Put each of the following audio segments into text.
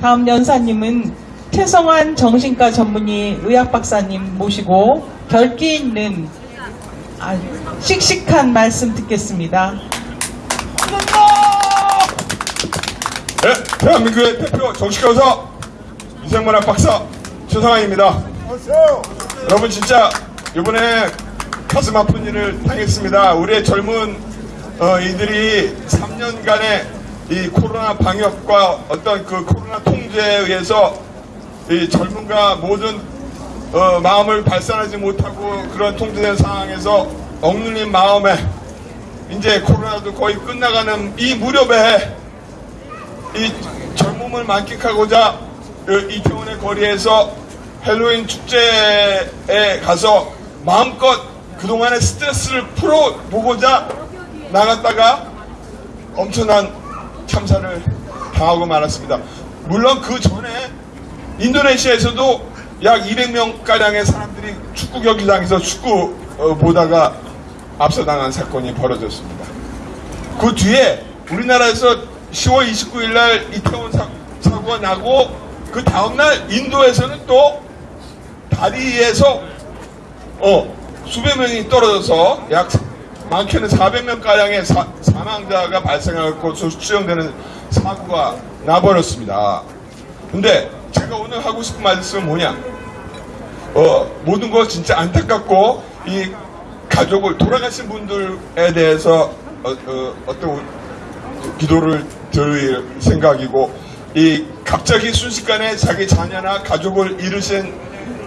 다음 연사님은 최성환 정신과 전문의 의학 박사님 모시고 결기 있는 아, 씩씩한 말씀 듣겠습니다. 네, 대한민국의 대표 정치과 의사 이생문학 박사 최상환입니다. 여러분 진짜 이번에 가슴 아픈 일을 당했습니다. 우리의 젊은 어, 이들이 3년간의 이 코로나 방역과 어떤 그 코로나 통제에 의해서 이 젊은과 모든 어, 마음을 발산하지 못하고 그런 통제된 상황에서 억눌린 마음에 이제 코로나도 거의 끝나가는 이 무렵에 이 젊음을 만끽하고자 그 이태원의 거리에서 헬로윈 축제에 가서 마음껏 그동안의 스트레스를 풀어보고자 나갔다가 엄청난 참사를 당하고 말았습니다. 물론 그 전에 인도네시아에서도 약 200명가량의 사람들이 축구 경기장에서 축구 어, 보다가 압사당한 사건이 벌어졌습니다. 그 뒤에 우리나라에서 10월 29일 날 이태원 사, 사고가 나고 그 다음날 인도에서는 또 다리에서 어, 수백 명이 떨어져서 약 많게는 400명 가량의 사, 사망자가 발생하고 수령되는 사고가 나버렸습니다. 근데 제가 오늘 하고 싶은 말씀은 뭐냐? 어, 모든 거 진짜 안타깝고 이 가족을 돌아가신 분들에 대해서 어, 어, 떤 기도를 드릴 생각이고 이 갑자기 순식간에 자기 자녀나 가족을 잃으신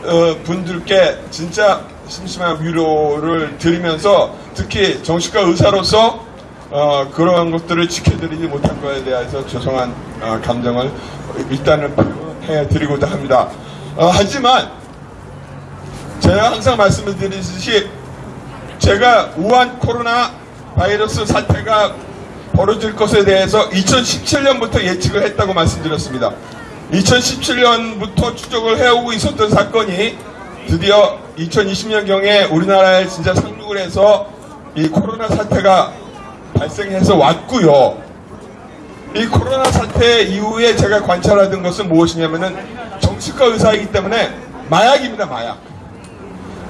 어, 분들께 진짜 심심한 위로를 드리면서 특히 정신과 의사로서 어, 그러한 것들을 지켜드리지 못한 것에 대해서 죄송한 어, 감정을 일단은 표현해 드리고자 합니다. 어, 하지만 제가 항상 말씀을 드리듯이 제가 우한 코로나 바이러스 사태가 벌어질 것에 대해서 2017년부터 예측을 했다고 말씀드렸습니다. 2017년부터 추적을 해오고 있었던 사건이 드디어 2020년경에 우리나라에 진짜 상륙을 해서 이 코로나 사태가 발생해서 왔고요. 이 코로나 사태 이후에 제가 관찰하던 것은 무엇이냐면은 정치과 의사이기 때문에 마약입니다, 마약.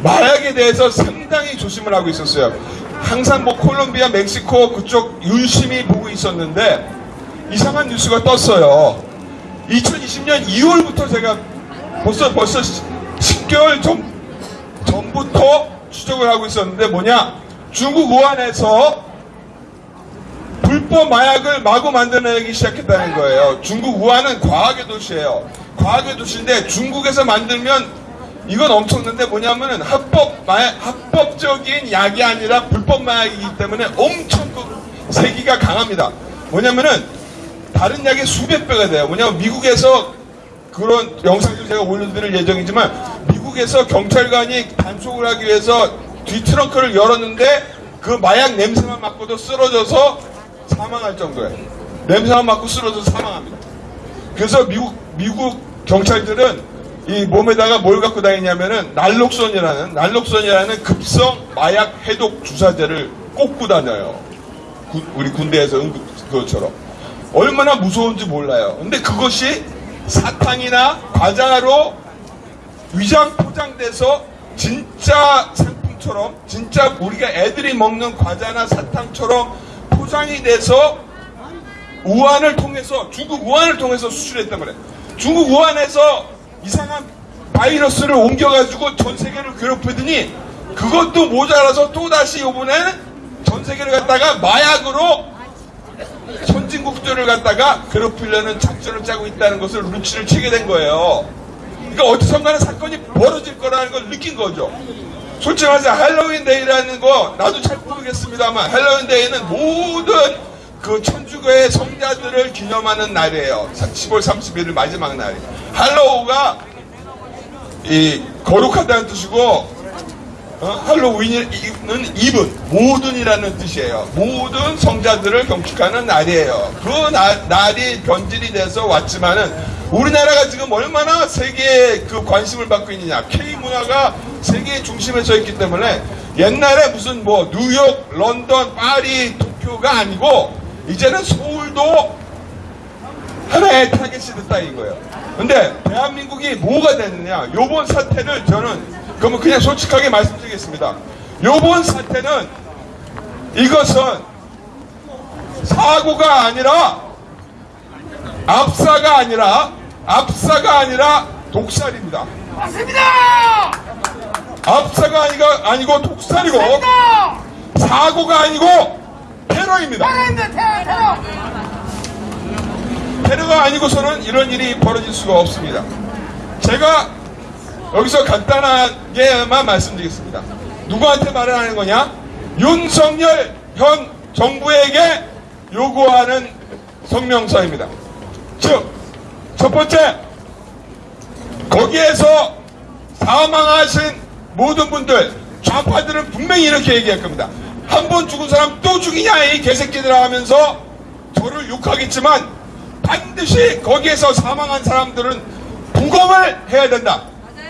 마약에 대해서 상당히 조심을 하고 있었어요. 항상 뭐 콜롬비아, 멕시코 그쪽 유심히 보고 있었는데 이상한 뉴스가 떴어요. 2020년 2월부터 제가 벌써 벌써 10개월 전, 전부터 추적을 하고 있었는데 뭐냐? 중국 우한에서 불법 마약을 마구 만들어내기 시작했다는 거예요. 중국 우한은 과학의 도시예요. 과학의 도시인데 중국에서 만들면 이건 엄청난데 뭐냐면은 합법 마약, 합법적인 약이 아니라 불법 마약이기 때문에 엄청 그 세기가 강합니다. 뭐냐면은 다른 약의 수백 배가 돼요. 뭐냐면 미국에서 그런 영상도 제가 올려드릴 예정이지만 미국에서 경찰관이 단속을 하기 위해서 뒤 트렁크를 열었는데 그 마약 냄새만 맡고도 쓰러져서 사망할 정도예요. 냄새만 맡고 쓰러져서 사망합니다. 그래서 미국 미국 경찰들은 이 몸에다가 뭘 갖고 다니냐면은 날록선이라는 날록선이라는 급성 마약 해독 주사제를 꽂고 다녀요. 구, 우리 군대에서 응급 그것처럼 얼마나 무서운지 몰라요. 근데 그것이 사탕이나 과자로 위장 포장돼서 진짜 상품처럼 진짜 우리가 애들이 먹는 과자나 사탕처럼 포장이 돼서 우한을 통해서 중국 우한을 통해서 수출했단 말이에요. 중국 우한에서 이상한 바이러스를 옮겨가지고 전 세계를 괴롭히더니 그것도 모자라서 또다시 이번에는 전 세계를 갖다가 마약으로 선진국들을 갖다가 괴롭히려는 작전을 짜고 있다는 것을 눈치를 채게 된 거예요. 그러니까 어디선가는 사건이 벌어질 거라는 걸 느낀 거죠. 솔직히 말해서 할로윈 데이라는 거 나도 잘 모르겠습니다만 할로윈 데이는 모든 그 천주교의 성자들을 기념하는 날이에요. 10월 31일 마지막 날이. hallow가 이 거룩하다는 뜻이고 어? 할로윈은 입은 모든이라는 뜻이에요. 모든 성자들을 경축하는 날이에요. 그 날, 날이 변질이 돼서 왔지만은 우리나라가 지금 얼마나 세계에 그 관심을 받고 있느냐. K 문화가 세계의 중심에 서 있기 때문에 옛날에 무슨 뭐 뉴욕, 런던, 파리, 도쿄가 아니고 이제는 서울도 하나의 타겟이 됐다 이거예요. 근데 대한민국이 뭐가 됐느냐? 요번 사태를 저는 그러면 그냥 솔직하게 말씀드리겠습니다. 요번 사태는 이것은 사고가 아니라 압사가 아니라 압사가 아니라 독살입니다. 맞습니다! 압사가 아니고, 아니고 독살이고 맞습니다! 사고가 아니고 테러입니다. 테러입니다, 테러, 테러! 테러가 아니고서는 이런 일이 벌어질 수가 없습니다. 제가 여기서 간단하게만 말씀드리겠습니다. 누구한테 말을 하는 거냐? 윤석열 현 정부에게 요구하는 성명서입니다. 즉, 첫 번째, 거기에서 사망하신 모든 분들, 좌파들은 분명히 이렇게 얘기할 겁니다. 한 번 죽은 사람 또 죽이냐, 이 개새끼들아 하면서 저를 욕하겠지만 반드시 거기에서 사망한 사람들은 부검을 해야 된다.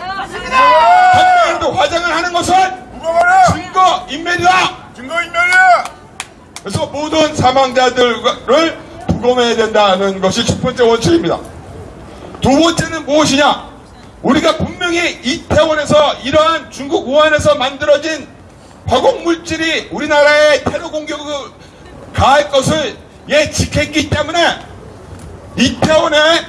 맞습니다! 한 명이라도 화장을 하는 것은! 증거 인멸이다. 증거 인멸이야! 그래서 모든 사망자들을 부검해야 된다는 것이 첫 번째 원칙입니다. 두 번째는 무엇이냐? 우리가 분명히 이태원에서 이러한 중국 우한에서 만들어진 화공 물질이 우리나라에 테러 공격을 가할 것을 예측했기 때문에 이태원에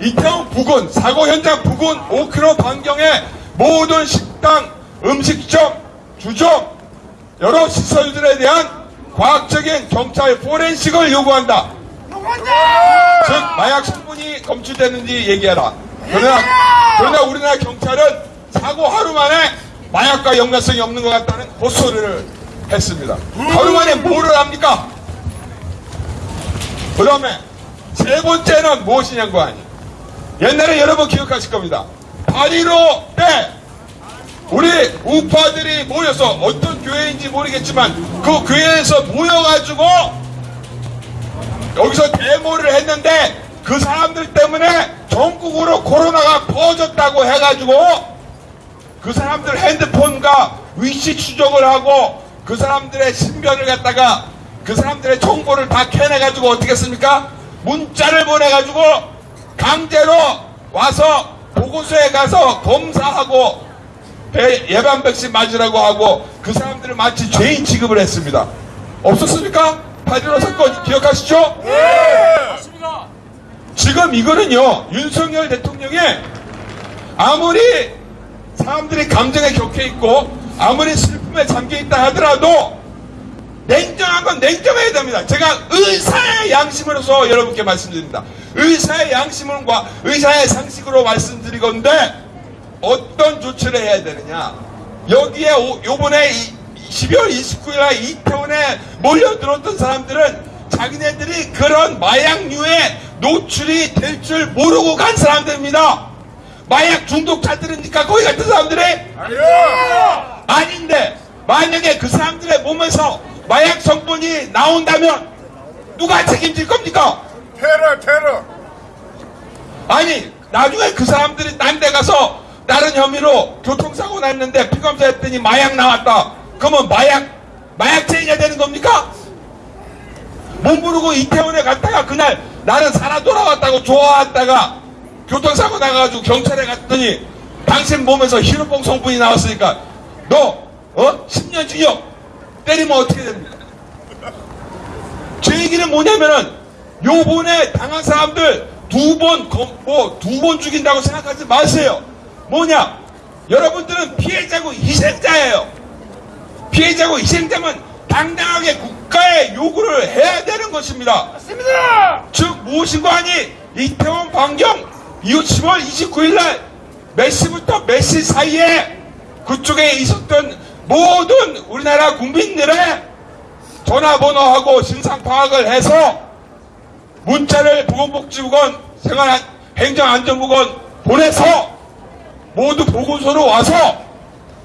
이태원 부근 사고 현장 부근 5km 반경의 모든 식당, 음식점, 주점 여러 시설들에 대한 과학적인 경찰 포렌식을 요구한다. 요구한다! 즉 마약 성분이 검출되는지 얘기해라. 그러나 그러나 우리나라 경찰은 사고 하루 만에 마약과 연관성이 없는 것 같다는 헛소리를 했습니다. 하루 만에 뭐를 합니까? 그 다음에 세 번째는 무엇이냐고 하니 옛날에 여러분 기억하실 겁니다. 8.15때 우리 우파들이 모여서 어떤 교회인지 모르겠지만 그 교회에서 모여가지고 여기서 데모를 했는데 그 사람들 때문에 전국으로 코로나가 퍼졌다고 해가지고 그 사람들 핸드폰과 위치 추적을 하고 그 사람들의 신변을 갖다가 그 사람들의 정보를 다 캐내가지고 어떻게 했습니까? 문자를 보내가지고 강제로 와서 보고소에 가서 검사하고 배- 예방 백신 맞으라고 하고 그 사람들을 마치 죄인 취급을 했습니다. 없었습니까? 8.15 사건 기억하시죠? 지금 이거는요, 윤석열 대통령이 아무리 사람들이 감정에 격해 있고, 아무리 슬픔에 잠겨 있다 하더라도, 냉정한 건 냉정해야 됩니다. 제가 의사의 양심으로서 여러분께 말씀드립니다. 의사의 양심과 의사의 상식으로 말씀드리건데, 어떤 조치를 해야 되느냐. 여기에 오- 요번에 이- 12월 29일 날 이태원에 몰려들었던 사람들은 자기네들이 그런 마약류에 노출이 될 줄 모르고 간 사람들입니다. 마약 중독자들이니까 거기 같은 사람들이 아니야! 아닌데 만약에 그 사람들의 몸에서 마약 성분이 나온다면 누가 책임질 겁니까? 테러, 테러! 아니 나중에 그 사람들이 딴 데 가서 다른 혐의로 교통사고 났는데 피검사 했더니 마약 나왔다. 그러면 마약 마약죄인이 되는 겁니까? 못 모르고 이태원에 갔다가 그날 나는 살아 돌아왔다고 좋아했다가 교통사고 나가지고 경찰에 갔더니 당신 몸에서 히로뽕 성분이 나왔으니까 너 어? 10년 징역 때리면 어떻게 됩니까? 제 얘기는 뭐냐면은 요번에 당한 사람들 두 번, 뭐, 두 번 죽인다고 생각하지 마세요. 뭐냐? 여러분들은 피해자고 희생자예요. 피해자고 희생자면 당당하게 국가에 요구를 해야 되는 것입니다. 맞습니다! 즉, 무엇인가 하니, 이태원 반경 10월 29일 날, 몇 시부터 몇 시 사이에 그쪽에 있었던 모든 우리나라 국민들의 전화번호하고 신상 파악을 해서 문자를 보건복지부건 생활 행정안전부건 보내서 모두 보고서로 와서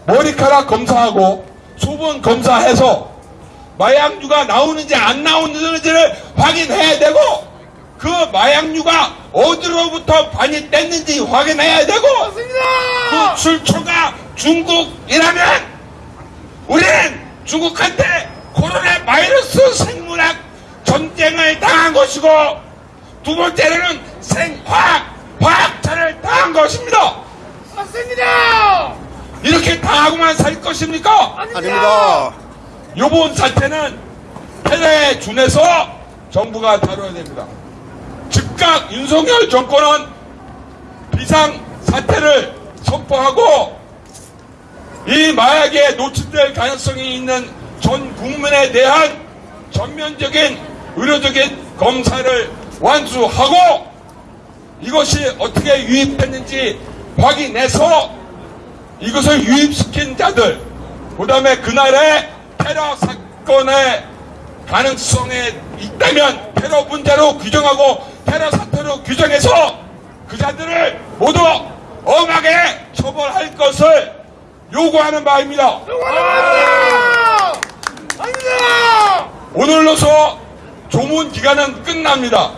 머리카락 검사하고 소변 검사해서 마약류가 나오는지 안 나오는지를 확인해야 되고 그 마약류가 어디로부터 반입됐는지 확인해야 되고 그 출처가 중국이라면 우리는 중국한테 코로나 바이러스 생물학 전쟁을 당한 것이고 두 번째로는 생화학, 화학차를 당한 것입니다. 맞습니다. 이렇게 당하고만 살 것입니까? 아닙니다. 요번 사태는 패배에 준해서 정부가 다뤄야 됩니다. 즉각 윤석열 정권은 비상 사태를 선포하고 이 마약에 노출될 가능성이 있는 전 국민에 대한 전면적인 의료적인 검사를 완수하고 이것이 어떻게 유입했는지 확인해서 이것을 유입시킨 자들, 그 다음에 그날의 테러 사건의 가능성에 있다면 테러 문제로 규정하고 테러 사태로 규정해서 그 자들을 모두 엄하게 처벌할 것을 요구하는 바입니다. 오늘로서 조문 기간은 끝납니다.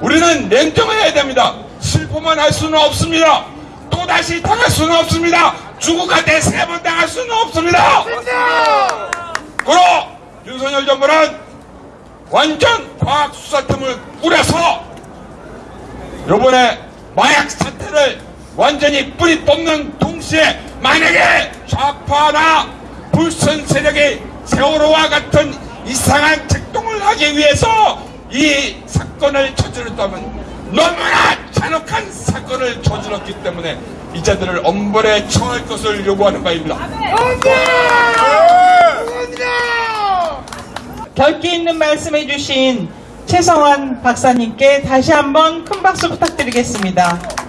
우리는 냉정해야 됩니다. 슬퍼만 할 수는 없습니다. 또다시 당할 수는 없습니다. 중국한테 세 번 당할 수는 없습니다. 그로 윤석열 정부는 완전 과학 수사팀을 꾸려서 요번에 마약 사태를 완전히 뿌리 뽑는 동시에 만약에 좌파나 불선 세력이 세월호와 같은 이상한 작동을 하기 위해서 이 사건을 저질렀다면 너무나 잔혹한 사건을 저질렀기 때문에 이 자들을 엄벌에 처할 것을 요구하는 바입니다. 결기 있는 말씀해 주신 최성환 박사님께 다시 한번 큰 박수 부탁드리겠습니다.